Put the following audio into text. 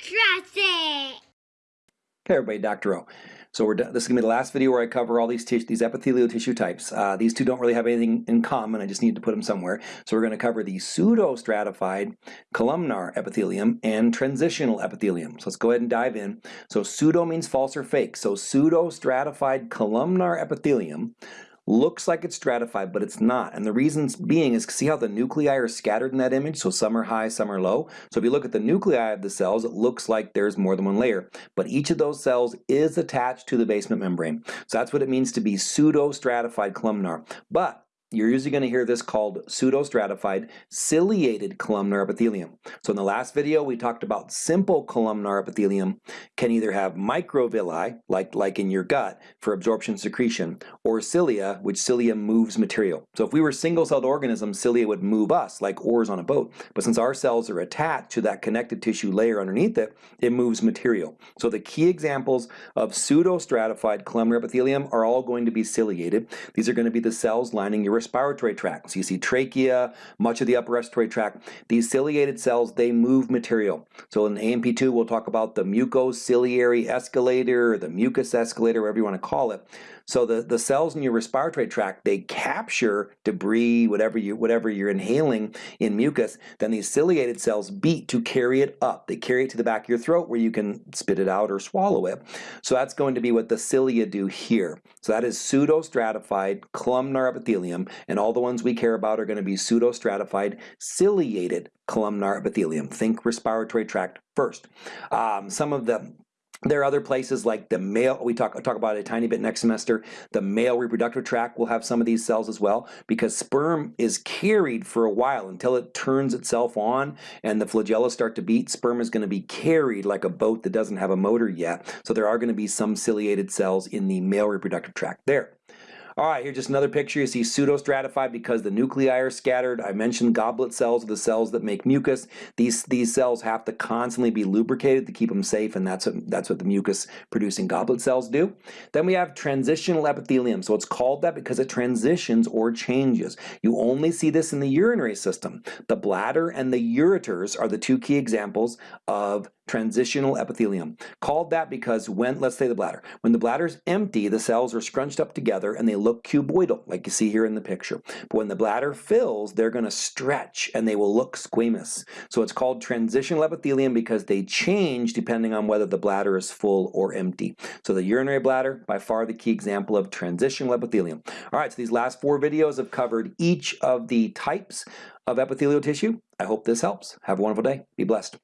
It! Okay, everybody, Dr. O. So we're this is to be the last video where I cover all these these epithelial tissue types. Uh, these two don't really have anything in common. I just need to put them somewhere. So we're going to cover the pseudostratified columnar epithelium and transitional epithelium. So let's go ahead and dive in. So pseudo means false or fake. So pseudostratified columnar epithelium looks like it's stratified, but it's not. And the reason being is see how the nuclei are scattered in that image? So some are high, some are low. So if you look at the nuclei of the cells, it looks like there's more than one layer. But each of those cells is attached to the basement membrane. So that's what it means to be pseudo-stratified columnar. But you're usually going to hear this called pseudostratified ciliated columnar epithelium. So in the last video we talked about simple columnar epithelium can either have microvilli, like, like in your gut, for absorption secretion, or cilia, which cilia moves material. So if we were single-celled organisms, cilia would move us like oars on a boat. But since our cells are attached to that connective tissue layer underneath it, it moves material. So the key examples of pseudostratified columnar epithelium are all going to be ciliated. These are going to be the cells lining your respiratory tract. So you see trachea, much of the upper respiratory tract. These ciliated cells, they move material. So in A&P2, we'll talk about the mucociliary escalator, or the mucus escalator, whatever you want to call it. So the, the cells in your respiratory tract, they capture debris, whatever, you, whatever you're inhaling in mucus, then these ciliated cells beat to carry it up. They carry it to the back of your throat where you can spit it out or swallow it. So that's going to be what the cilia do here. So that is pseudostratified columnar epithelium, and all the ones we care about are going to be pseudostratified ciliated columnar epithelium. Think respiratory tract first. Um, some of the there are other places like the male, we talk, talk about it a tiny bit next semester, the male reproductive tract will have some of these cells as well because sperm is carried for a while until it turns itself on and the flagella start to beat, sperm is going to be carried like a boat that doesn't have a motor yet. So there are going to be some ciliated cells in the male reproductive tract there. All right, here's just another picture. You see pseudostratified because the nuclei are scattered. I mentioned goblet cells are the cells that make mucus. These, these cells have to constantly be lubricated to keep them safe, and that's what, that's what the mucus-producing goblet cells do. Then we have transitional epithelium. So it's called that because it transitions or changes. You only see this in the urinary system. The bladder and the ureters are the two key examples of transitional epithelium. Called that because when, let's say the bladder, when the bladder is empty, the cells are scrunched up together and they look cuboidal, like you see here in the picture. But when the bladder fills, they're going to stretch and they will look squamous. So it's called transitional epithelium because they change depending on whether the bladder is full or empty. So the urinary bladder, by far the key example of transitional epithelium. All right, so these last four videos have covered each of the types of epithelial tissue. I hope this helps. Have a wonderful day. Be blessed.